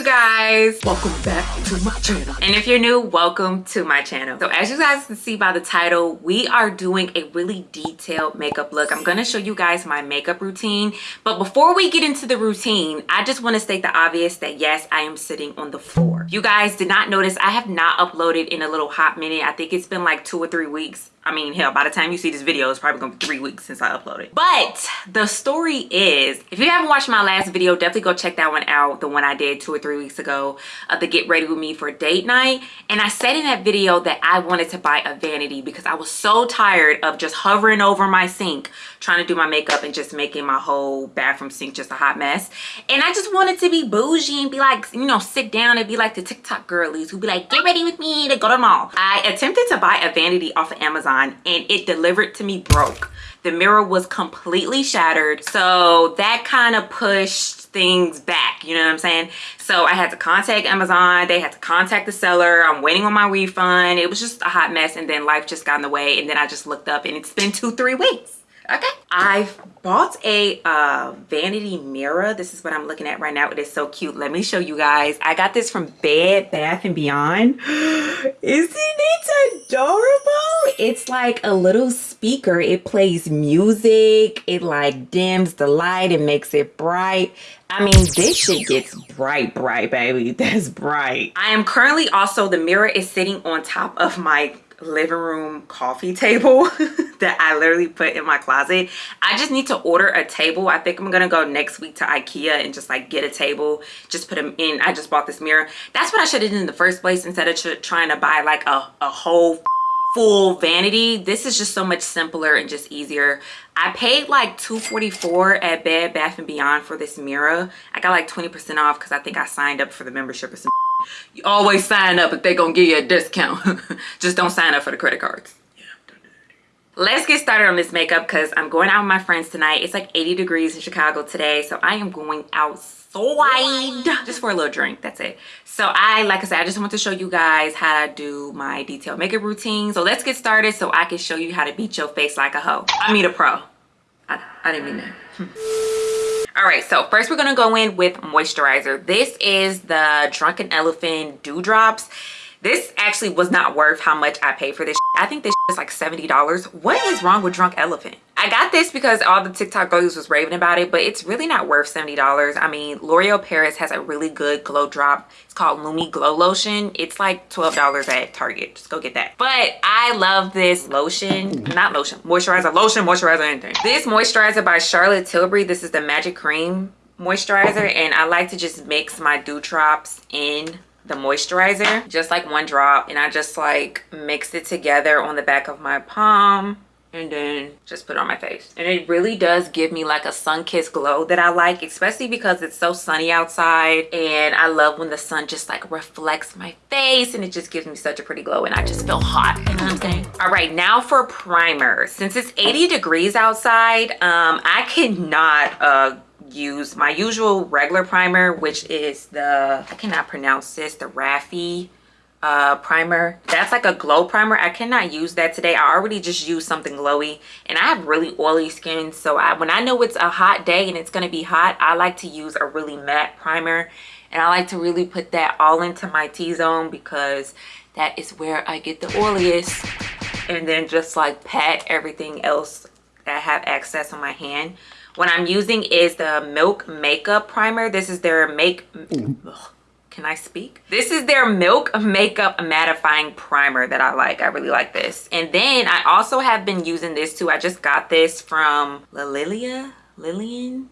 you guys. Welcome back to my channel. And if you're new welcome to my channel. So as you guys can see by the title we are doing a really detailed makeup look. I'm going to show you guys my makeup routine. But before we get into the routine i just want to state the obvious that yes i am sitting on the floor. You guys did not notice i have not uploaded in a little hot minute. I think it's been like two or three weeks I mean, hell, by the time you see this video, it's probably gonna be three weeks since I uploaded. But the story is, if you haven't watched my last video, definitely go check that one out. The one I did two or three weeks ago of the get ready with me for date night. And I said in that video that I wanted to buy a vanity because I was so tired of just hovering over my sink, trying to do my makeup and just making my whole bathroom sink just a hot mess. And I just wanted to be bougie and be like, you know, sit down and be like the TikTok girlies who be like, get ready with me to go to the mall. I attempted to buy a vanity off of Amazon Amazon and it delivered to me broke. The mirror was completely shattered. So that kind of pushed things back you know what i'm saying so i had to contact amazon they had to contact the seller i'm waiting on my refund it was just a hot mess and then life just got in the way and then i just looked up and it's been two three weeks okay. I bought a uh, vanity mirror. This is what i'm looking at right now. It is so cute. Let me show you guys. I got this from bed bath and beyond. Isn't it adorable? It's like a little speaker. It plays music. It like dims the light. And makes it bright. I mean, this shit gets bright, bright, baby. That's bright. I am currently also, the mirror is sitting on top of my living room coffee table that I literally put in my closet. I just need to order a table. I think I'm gonna go next week to Ikea and just like get a table, just put them in. I just bought this mirror. That's what I should have done in the first place instead of trying to buy like a, a whole full vanity. This is just so much simpler and just easier. I paid like 244 at Bed Bath & Beyond for this mirror. I got like 20% off because I think I signed up for the membership or some you always sign up if they're gonna give you a discount. Just don't sign up for the credit cards. Let's get started on this makeup because i'm going out with my friends tonight. It's like 80 degrees in chicago today so i am going outside just for a little drink that's it. So i like i said i just want to show you guys how to do my detailed makeup routine. So let's get started so i can show you how to beat your face like a hoe. I mean a pro. I, I didn't mean that all right so first we're gonna go in with moisturizer. This is the drunken elephant dewdrops this actually was not worth how much i paid for this i think this is like 70 dollars what is wrong with drunk elephant I got this because all the TikTok girls was raving about it, but it's really not worth $70. I mean, L'Oreal Paris has a really good glow drop. It's called Lumi Glow Lotion. It's like $12 at Target. Just go get that. But I love this lotion, not lotion, moisturizer, lotion, moisturizer, anything. This moisturizer by Charlotte Tilbury. This is the Magic Cream moisturizer and I like to just mix my dew drops in the moisturizer just like one drop and I just like mix it together on the back of my palm and then just put it on my face. And it really does give me like a sun-kissed glow that i like especially because it's so sunny outside and i love when the sun just like reflects my face and it just gives me such a pretty glow and i just feel hot. You know what i'm saying? All right now for primer since it's 80 degrees outside um i cannot uh use my usual regular primer which is the i cannot pronounce this the Raffi uh primer. That's like a glow primer. I cannot use that today. I already just used something glowy and i have really oily skin so i when i know it's a hot day and it's going to be hot i like to use a really matte primer and i like to really put that all into my t-zone because that is where i get the oiliest and then just like pat everything else that i have access on my hand what i'm using is the milk makeup primer this is their make ugh can I speak? This is their Milk Makeup Mattifying Primer that I like. I really like this. And then I also have been using this too. I just got this from La Lilia? Lillian?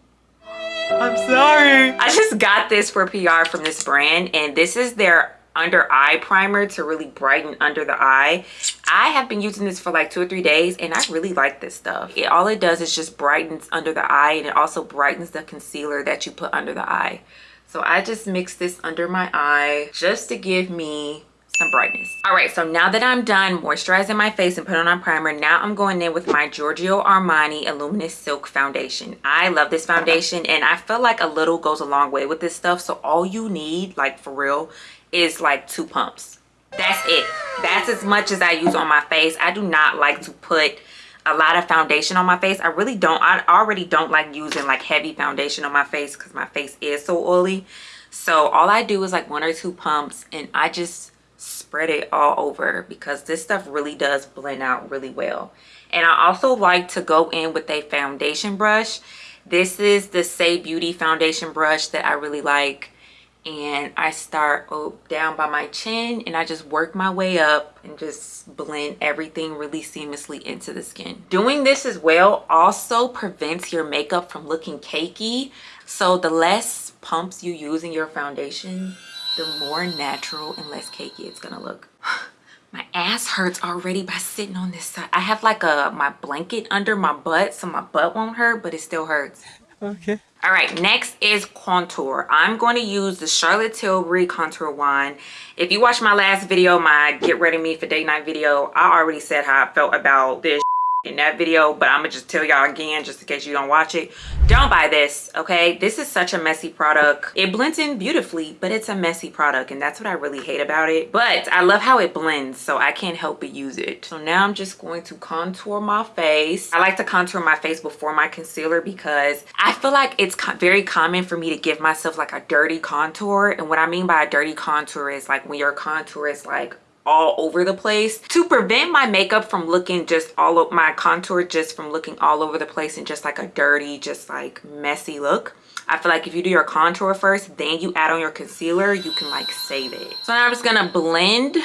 I'm sorry. I just got this for PR from this brand and this is their under eye primer to really brighten under the eye i have been using this for like two or three days and i really like this stuff it, all it does is just brightens under the eye and it also brightens the concealer that you put under the eye so I just mix this under my eye just to give me some brightness. All right, so now that I'm done moisturizing my face and putting on primer, now I'm going in with my Giorgio Armani Illuminous Silk Foundation. I love this foundation and I feel like a little goes a long way with this stuff. So all you need, like for real, is like two pumps. That's it. That's as much as I use on my face. I do not like to put a lot of foundation on my face i really don't i already don't like using like heavy foundation on my face because my face is so oily So all I do is like one or two pumps and I just spread it all over because this stuff really does blend out really well. And I also like to go in with a foundation brush. This is the Saie Beauty foundation brush that I really like and I start oh, down by my chin and I just work my way up and just blend everything really seamlessly into the skin. Doing this as well also prevents your makeup from looking cakey. So the less pumps you use in your foundation, the more natural and less cakey it's gonna look. my ass hurts already by sitting on this side. I have like a my blanket under my butt so my butt won't hurt, but it still hurts. Okay. All right, next is contour. I'm going to use the Charlotte Tilbury contour wand. If you watched my last video, my get ready me for date night video, I already said how I felt about this in that video but i'm gonna just tell y'all again just in case you don't watch it. Don't buy this okay? This is such a messy product. It blends in beautifully but it's a messy product and that's what i really hate about it. But i love how it blends so i can't help but use it. So now i'm just going to contour my face. I like to contour my face before my concealer because i feel like it's very common for me to give myself like a dirty contour. And what i mean by a dirty contour is like when your contour is like all over the place to prevent my makeup from looking just all of my contour just from looking all over the place and just like a dirty just like messy look I feel like if you do your contour first, then you add on your concealer, you can like save it. So now I'm just gonna blend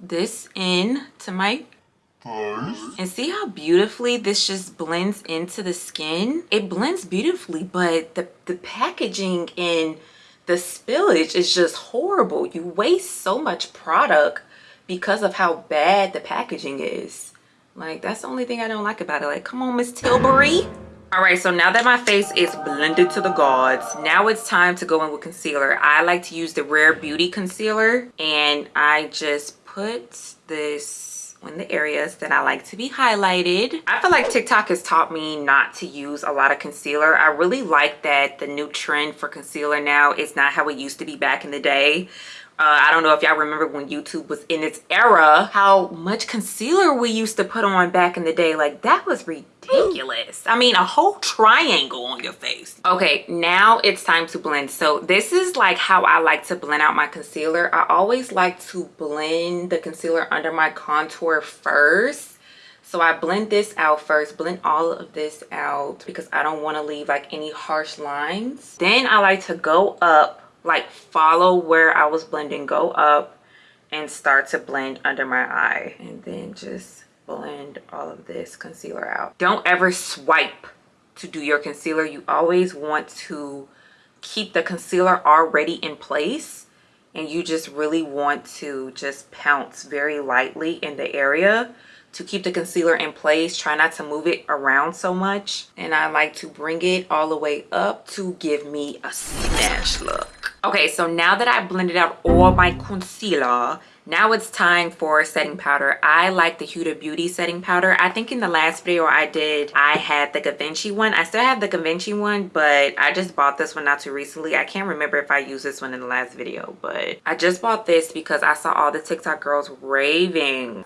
this in to my face. and see how beautifully this just blends into the skin? It blends beautifully, but the, the packaging and the spillage is just horrible. You waste so much product because of how bad the packaging is. Like, that's the only thing I don't like about it. Like, come on, Miss Tilbury. All right, so now that my face is blended to the gods, now it's time to go in with concealer. I like to use the Rare Beauty Concealer, and I just put this in the areas that I like to be highlighted. I feel like TikTok has taught me not to use a lot of concealer. I really like that the new trend for concealer now is not how it used to be back in the day uh, I don't know if y'all remember when YouTube was in its era, how much concealer we used to put on back in the day. Like that was ridiculous. I mean, a whole triangle on your face. Okay, now it's time to blend. So this is like how I like to blend out my concealer. I always like to blend the concealer under my contour first. So I blend this out first, blend all of this out because I don't want to leave like any harsh lines. Then I like to go up like follow where I was blending go up and start to blend under my eye. And then just blend all of this concealer out. Don't ever swipe to do your concealer. You always want to keep the concealer already in place and you just really want to just pounce very lightly in the area to keep the concealer in place. Try not to move it around so much. And i like to bring it all the way up to give me a snatch look Okay, so now that I blended out all my concealer, now it's time for setting powder. I like the Huda Beauty setting powder. I think in the last video I did, I had the Givenchy one. I still have the Givenchy one, but I just bought this one not too recently. I can't remember if I used this one in the last video, but I just bought this because I saw all the TikTok girls raving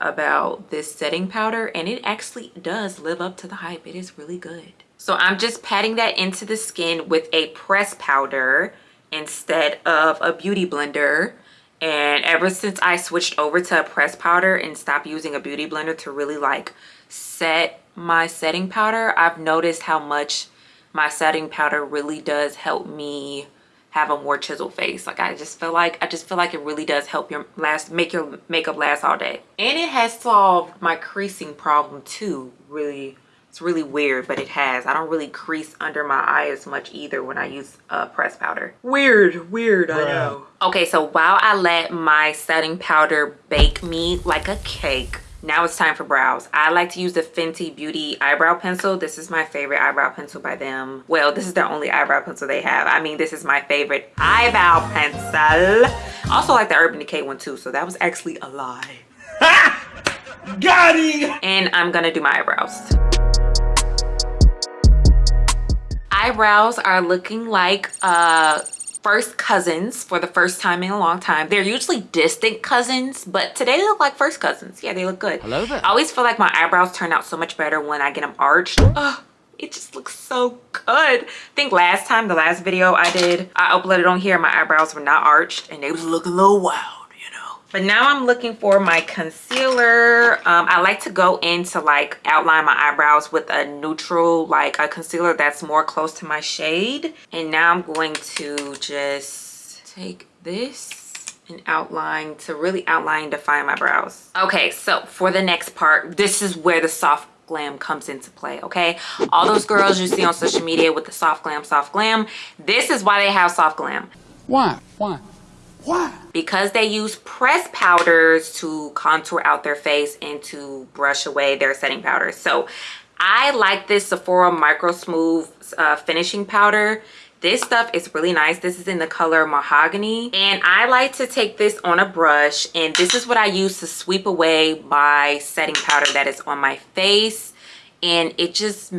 about this setting powder and it actually does live up to the hype. It is really good. So I'm just patting that into the skin with a press powder instead of a beauty blender. And ever since I switched over to a press powder and stopped using a beauty blender to really like set my setting powder, I've noticed how much my setting powder really does help me have a more chiseled face. Like i just feel like i just feel like it really does help your last make your makeup last all day. And it has solved my creasing problem too really it's really weird, but it has. I don't really crease under my eye as much either when I use uh, press powder. Weird, weird, I know. Okay, so while I let my setting powder bake me like a cake, now it's time for brows. I like to use the Fenty Beauty eyebrow pencil. This is my favorite eyebrow pencil by them. Well, this is the only eyebrow pencil they have. I mean, this is my favorite eyebrow pencil. Also like the Urban Decay one too, so that was actually a lie. Got him! And I'm gonna do my eyebrows eyebrows are looking like uh first cousins for the first time in a long time. They're usually distant cousins, but today they look like first cousins. Yeah, they look good. Hello there. I always feel like my eyebrows turn out so much better when I get them arched. Oh, it just looks so good i think last time the last video i did i uploaded on here my eyebrows were not arched and they was looking a little wild but now i'm looking for my concealer. Um, i like to go in to like outline my eyebrows with a neutral like a concealer that's more close to my shade. And now i'm going to just take this and outline to really outline define my brows. Okay so for the next part this is where the soft glam comes into play okay? All those girls you see on social media with the soft glam soft glam this is why they have soft glam. Why? Why why? Because they use press powders to contour out their face and to brush away their setting powders. So I like this Sephora Micro Smooth uh, finishing powder. This stuff is really nice. This is in the color Mahogany. And I like to take this on a brush. And this is what I use to sweep away my setting powder that is on my face. And it just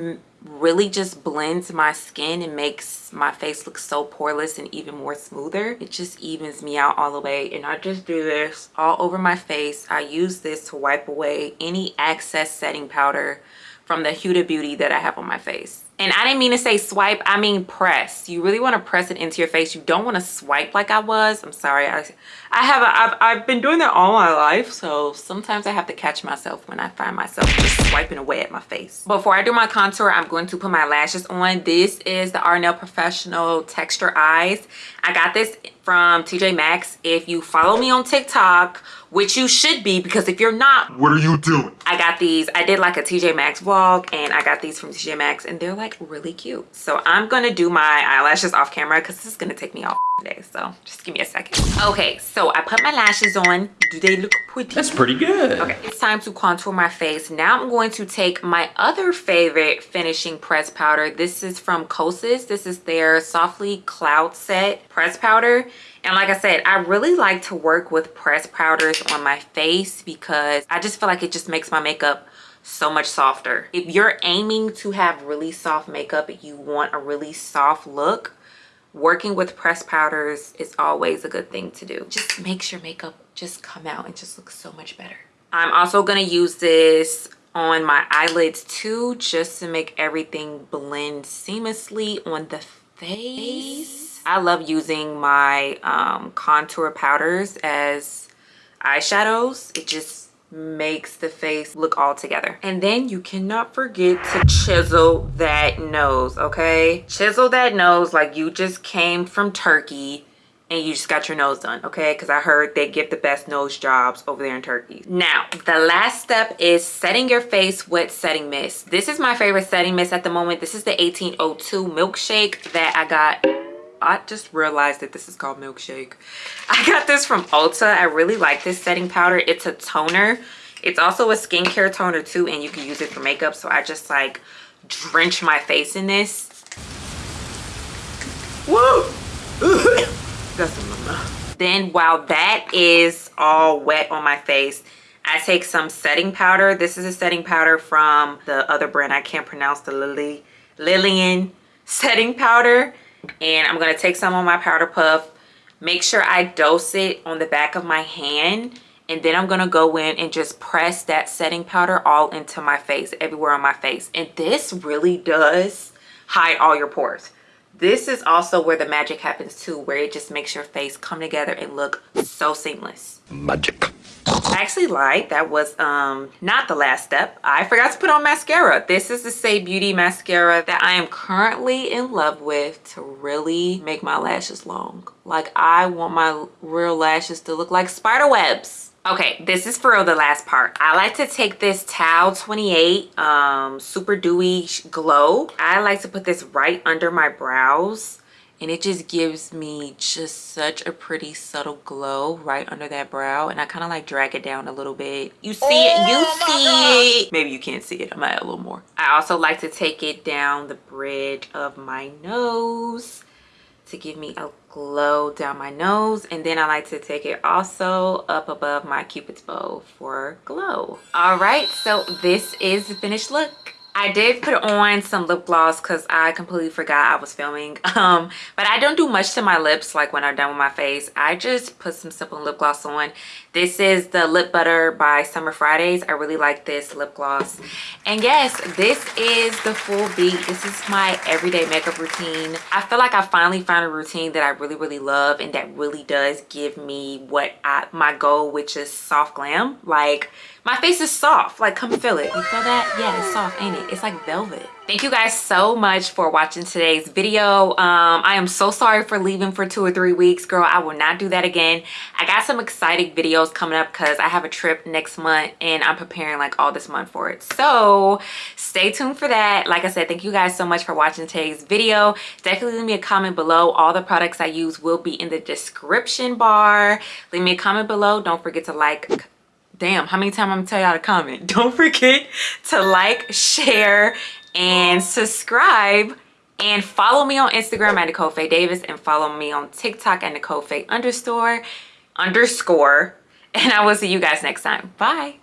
really just blends my skin and makes my face look so poreless and even more smoother. It just evens me out all the way and i just do this all over my face. I use this to wipe away any excess setting powder from the huda beauty that i have on my face and I didn't mean to say swipe, I mean press. You really want to press it into your face. You don't want to swipe like I was. I'm sorry. I, I have, a, I've, I've been doing that all my life. So sometimes I have to catch myself when I find myself just swiping away at my face. Before I do my contour, I'm going to put my lashes on. This is the Ardell Professional Texture Eyes. I got this from TJ Maxx. If you follow me on TikTok which you should be because if you're not what are you doing? I got these. I did like a tj maxx vlog and i got these from tj maxx and they're like really cute. So i'm gonna do my eyelashes off camera because this is gonna take me off today so just give me a second. Okay so i put my lashes on. Do they look pretty? That's pretty good. Okay it's time to contour my face. Now i'm going to take my other favorite finishing press powder. This is from kosas. This is their softly cloud set press powder and like I said, I really like to work with press powders on my face because I just feel like it just makes my makeup so much softer. If you're aiming to have really soft makeup, you want a really soft look, working with press powders is always a good thing to do. Just makes your makeup just come out and just look so much better. I'm also to use this on my eyelids too, just to make everything blend seamlessly on the face. I love using my um, contour powders as eyeshadows. It just makes the face look all together. And then you cannot forget to chisel that nose, okay? Chisel that nose like you just came from Turkey and you just got your nose done okay because i heard they get the best nose jobs over there in turkey now the last step is setting your face with setting mist this is my favorite setting mist at the moment this is the 1802 milkshake that i got I just realized that this is called milkshake. I got this from Ulta. I really like this setting powder. It's a toner. It's also a skincare toner too and you can use it for makeup. So I just like drench my face in this. Woo! then while that is all wet on my face, I take some setting powder. This is a setting powder from the other brand. I can't pronounce the Lily Lillian setting powder and I'm going to take some on my powder puff make sure I dose it on the back of my hand and then I'm going to go in and just press that setting powder all into my face everywhere on my face. And this really does hide all your pores. This is also where the magic happens too where it just makes your face come together and look so seamless. Magic I actually lied. That was um not the last step. I forgot to put on mascara. This is the Saie Beauty mascara that I am currently in love with to really make my lashes long. Like I want my real lashes to look like spider webs. Okay, this is for the last part. I like to take this Tower 28 um, Super Dewy Glow. I like to put this right under my brows and it just gives me just such a pretty subtle glow right under that brow. And i kind of like drag it down a little bit. You see oh, it you oh see God. it. Maybe you can't see it i might add a little more. I also like to take it down the bridge of my nose to give me a glow down my nose. And then i like to take it also up above my cupid's bow for glow. All right so this is the finished look I did put on some lip gloss because I completely forgot I was filming. Um, but I don't do much to my lips like when I'm done with my face. I just put some simple lip gloss on. This is the Lip Butter by Summer Fridays. I really like this lip gloss. And yes, this is the full beat. This is my everyday makeup routine. I feel like I finally found a routine that I really, really love and that really does give me what I, my goal, which is soft glam. Like, my face is soft like come feel it you feel that yeah it's soft ain't it it's like velvet thank you guys so much for watching today's video. Um i am so sorry for leaving for two or three weeks girl. I will not do that again. I got some exciting videos coming up because i have a trip next month and i'm preparing like all this month for it. So stay tuned for that. Like i said thank you guys so much for watching today's video. Definitely leave me a comment below. All the products i use will be in the description bar. Leave me a comment below. Don't forget to like. Damn how many times i'm gonna tell y'all to comment? Don't forget to like share and subscribe and follow me on instagram at nicole faye davis and follow me on tiktok at nicole faye underscore underscore. And i will see you guys next time. Bye